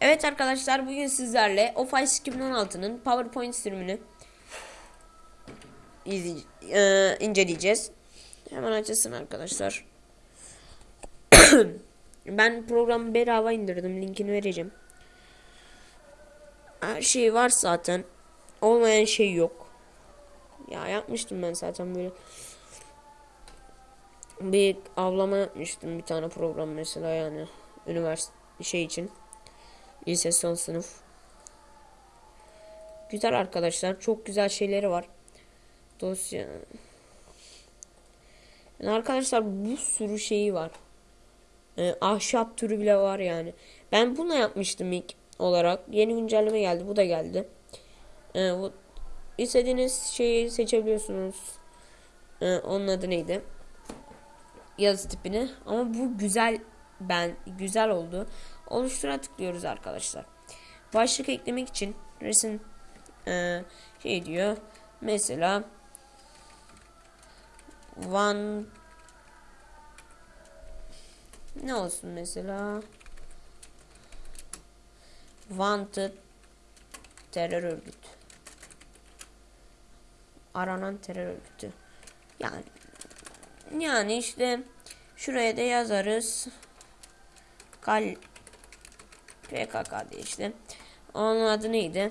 Evet arkadaşlar bugün sizlerle Office 2016'nın PowerPoint sürümünü e, inceleyeceğiz. Hemen açılsın arkadaşlar. ben programı bedava indirdim. Linkini vereceğim. Her şey var zaten. Olmayan şey yok. Ya yapmıştım ben zaten böyle. Bir avlama yapmıştım bir tane program mesela yani. Üniversite şey için. Lise son sınıf. Güzel arkadaşlar. Çok güzel şeyleri var. Dosya. Yani arkadaşlar bu sürü şeyi var. Ee, ahşap türü bile var yani. Ben bunu yapmıştım ilk olarak. Yeni güncelleme geldi. Bu da geldi. Ee, bu, istediğiniz şeyi seçebiliyorsunuz. Ee, onun adı neydi? Yazı tipini. Ama bu güzel ben güzel oldu. Oluştura tıklıyoruz arkadaşlar. Başlık eklemek için resim e, şey diyor. Mesela one ne olsun mesela wanted terör örgütü aranan terör örgütü yani yani işte şuraya da yazarız kal PKK diye işte. Onun adı neydi?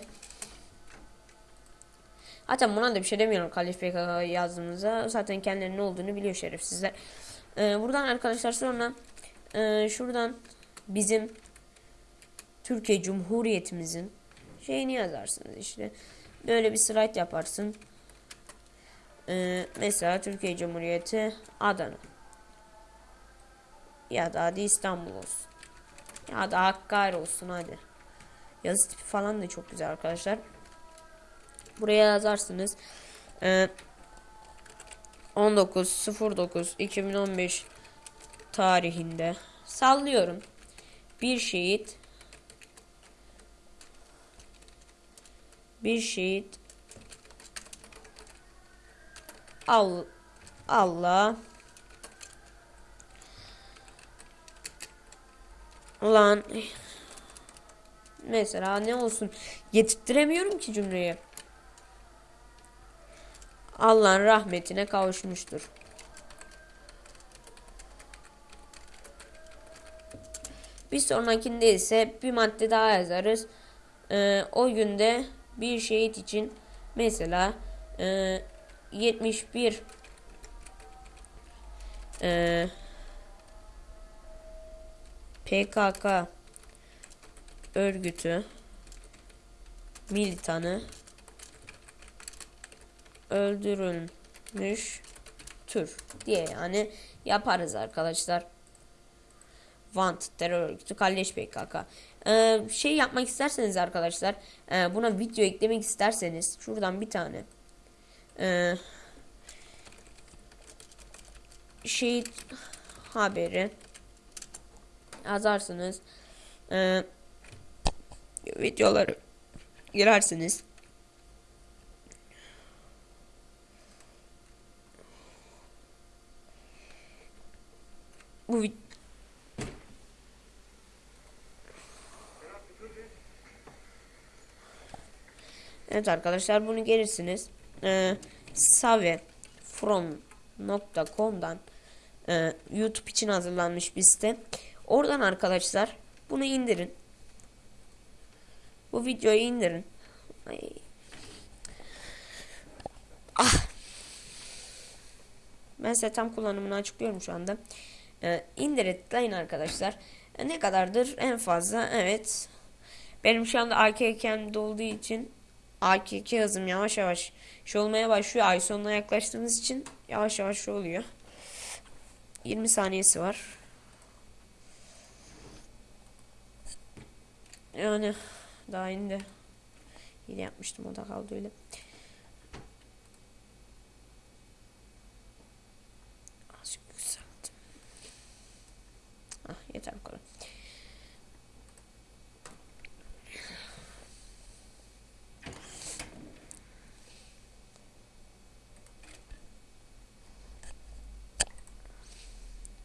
Hatta buna da bir şey demiyorum Kalif PKK yazdığımızda. Zaten kendilerinin ne olduğunu biliyor şerefsizler. Ee, buradan arkadaşlar sonra e, şuradan bizim Türkiye Cumhuriyetimizin şeyini yazarsınız işte. Böyle bir slide yaparsın. Ee, mesela Türkiye Cumhuriyeti Adana. Ya da hadi İstanbul olsun. Ya da Hakkari olsun hadi. Yazı tipi falan da çok güzel arkadaşlar. Buraya yazarsınız. Ee, 19.09.2015 tarihinde sallıyorum. Bir şehit bir şehit Al Allah Ulan mesela ne olsun getirtiremiyorum ki cümleyi. Allah'ın rahmetine kavuşmuştur. Bir sonrakinde ise bir madde daha yazarız. Ee, o günde bir şehit için mesela e, 71 e, PKK örgütü militanı öldürülmüş tür diye yani yaparız arkadaşlar. Want terör örgütü Kalleş PKK. Ee, şey yapmak isterseniz arkadaşlar e, buna video eklemek isterseniz şuradan bir tane e, şehit haberi yazarsınız. Ee, videoları girersiniz. Bu Evet arkadaşlar bunu gelirsiniz. Ee, savefrom.com'dan e, YouTube için hazırlanmış bir site. Oradan arkadaşlar bunu indirin. Bu videoyu indirin. Ay. Ah. Ben size tam kullanımını açıklıyorum şu anda. Ee, indir arkadaşlar. E, ne kadardır? En fazla evet. Benim şu anda AKK'm dolduğu için AKK hızım yavaş yavaş şu olmaya başlıyor. Ay sonuna yaklaştığımız için yavaş yavaş şu oluyor. 20 saniyesi var. Yani daha yeni de yine yapmıştım o da kaldı öyle. Azıcık yükselttim. Ah yeter bu kadar.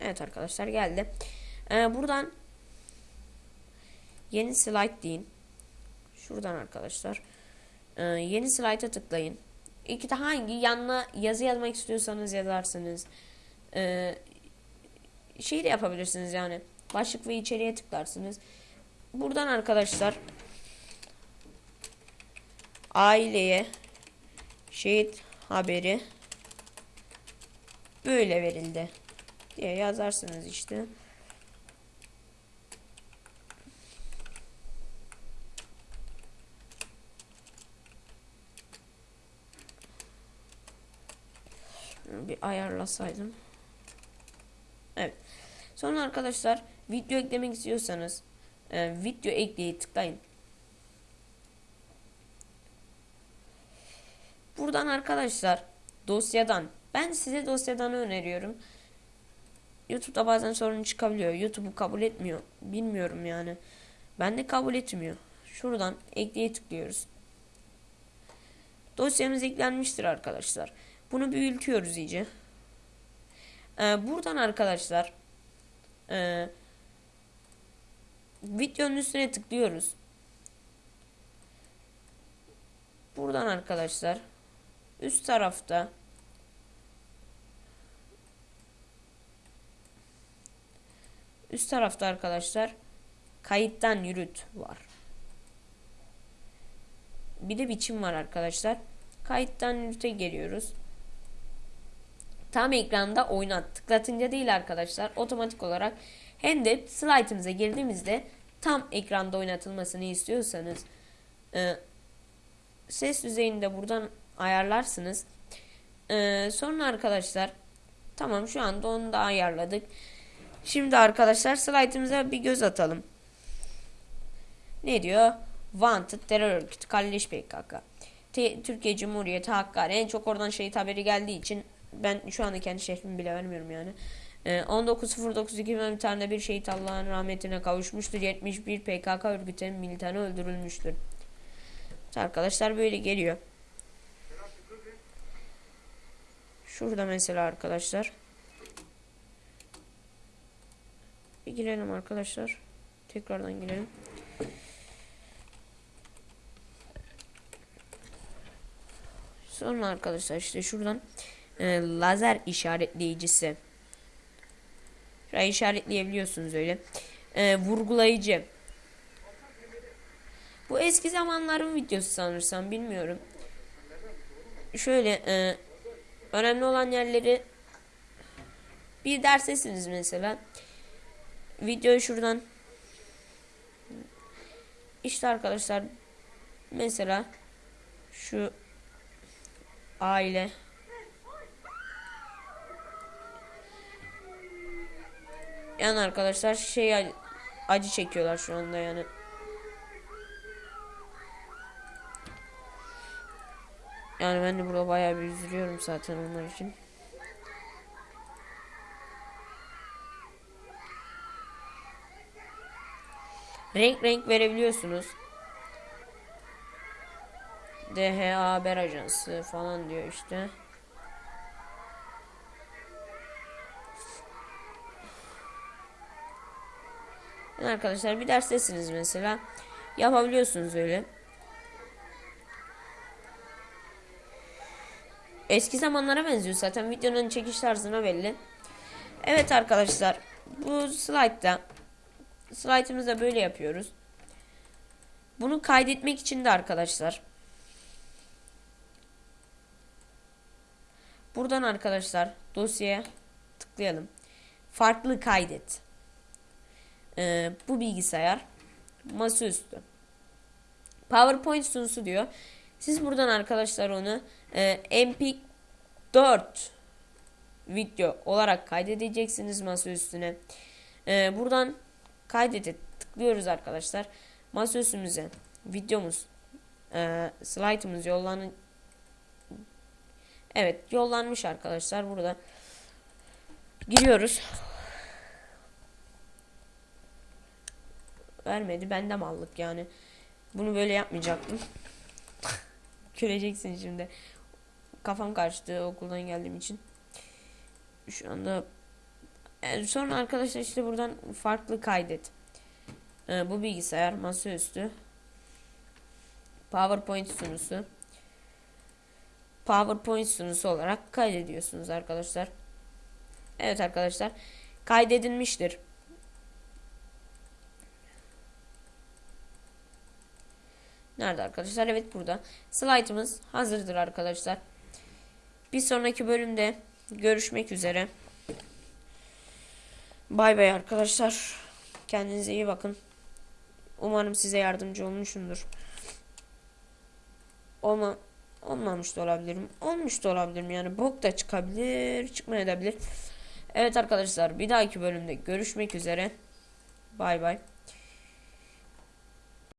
Evet arkadaşlar geldi. Ee, buradan yeni slide deyin. Şuradan arkadaşlar. Ee, yeni slide'a tıklayın. İki de hangi yanına yazı yazmak istiyorsanız yazarsınız. Ee, şey de yapabilirsiniz yani. Başlık ve içeriye tıklarsınız. Buradan arkadaşlar aileye şehit haberi böyle verildi diye yazarsınız işte. bir ayarlasaydım. Evet. Sonra arkadaşlar video eklemek istiyorsanız e, video ekleye tıklayın. Buradan arkadaşlar dosyadan ben size dosyadan öneriyorum. YouTube'da bazen sorun çıkabiliyor. YouTube'u kabul etmiyor. Bilmiyorum yani. Ben de kabul etmiyor. Şuradan ekleye tıklıyoruz. Dosyamız eklenmiştir arkadaşlar. Bunu büyütüyoruz iyice. Ee, buradan arkadaşlar e, videonun üstüne tıklıyoruz. Buradan arkadaşlar üst tarafta üst tarafta arkadaşlar kayıttan yürüt var. Bir de biçim var arkadaşlar. Kayıttan yürüte geliyoruz. Tam ekranda oynat. Tıklatınca değil arkadaşlar. Otomatik olarak hem de slide'ınıza girdiğimizde tam ekranda oynatılmasını istiyorsanız e, ses düzeyini de buradan ayarlarsınız. E, sonra arkadaşlar tamam şu anda onu da ayarladık. Şimdi arkadaşlar slide'ımıza bir göz atalım. Ne diyor? Wanted terör örgütü Kalleş PKK. Türkiye Cumhuriyeti Hakkari en çok oradan şehit haberi geldiği için ben şu anda kendi şehrimi bile vermiyorum yani. Ee, 19.09.2010 tarihinde bir şehit Allah'ın rahmetine kavuşmuştur. 71 PKK örgütünün militanı öldürülmüştür. Arkadaşlar böyle geliyor. Şurada mesela arkadaşlar. Bir girelim arkadaşlar. Tekrardan girelim. Sonra arkadaşlar işte şuradan e, lazer işaretleyicisi. Şurayı işaretleyebiliyorsunuz öyle. E, vurgulayıcı. Bu eski zamanların videosu sanırsam bilmiyorum. Şöyle e, önemli olan yerleri bir derstesiniz mesela. Videoyu şuradan işte arkadaşlar mesela şu aile Yani arkadaşlar şey acı çekiyorlar şu anda yani. Yani ben de burada bayağı bir üzülüyorum zaten onlar için. Renk renk verebiliyorsunuz. DHA Haber Ajansı falan diyor işte. Arkadaşlar bir derstesiniz mesela. Yapabiliyorsunuz öyle. Eski zamanlara benziyor zaten. Videonun çekiş tarzına belli. Evet arkadaşlar. Bu slide'da slide'ımızda böyle yapıyoruz. Bunu kaydetmek için de arkadaşlar. Buradan arkadaşlar dosyaya tıklayalım. Farklı kaydet e, bu bilgisayar masaüstü. PowerPoint sunusu diyor. Siz buradan arkadaşlar onu e, MP4 video olarak kaydedeceksiniz masa üstüne. E, buradan kaydete tıklıyoruz arkadaşlar. Masa üstümüze videomuz e, slaytımız yollanın Evet yollanmış arkadaşlar burada giriyoruz. Vermedi. Ben de mallık yani. Bunu böyle yapmayacaktım. Göreceksin şimdi. Kafam karıştı okuldan geldiğim için. Şu anda yani sonra arkadaşlar işte buradan farklı kaydet. Ee, bu bilgisayar masaüstü. PowerPoint sunusu. PowerPoint sunusu olarak kaydediyorsunuz arkadaşlar. Evet arkadaşlar. Kaydedilmiştir. Nerede arkadaşlar? Evet burada. Slide'ımız hazırdır arkadaşlar. Bir sonraki bölümde görüşmek üzere. Bay bay arkadaşlar. Kendinize iyi bakın. Umarım size yardımcı olmuşumdur. Olma, olmamış da olabilirim. Olmuş da olabilirim. Yani bok da çıkabilir, çıkmayabilir. Evet arkadaşlar bir dahaki bölümde görüşmek üzere. Bay bay.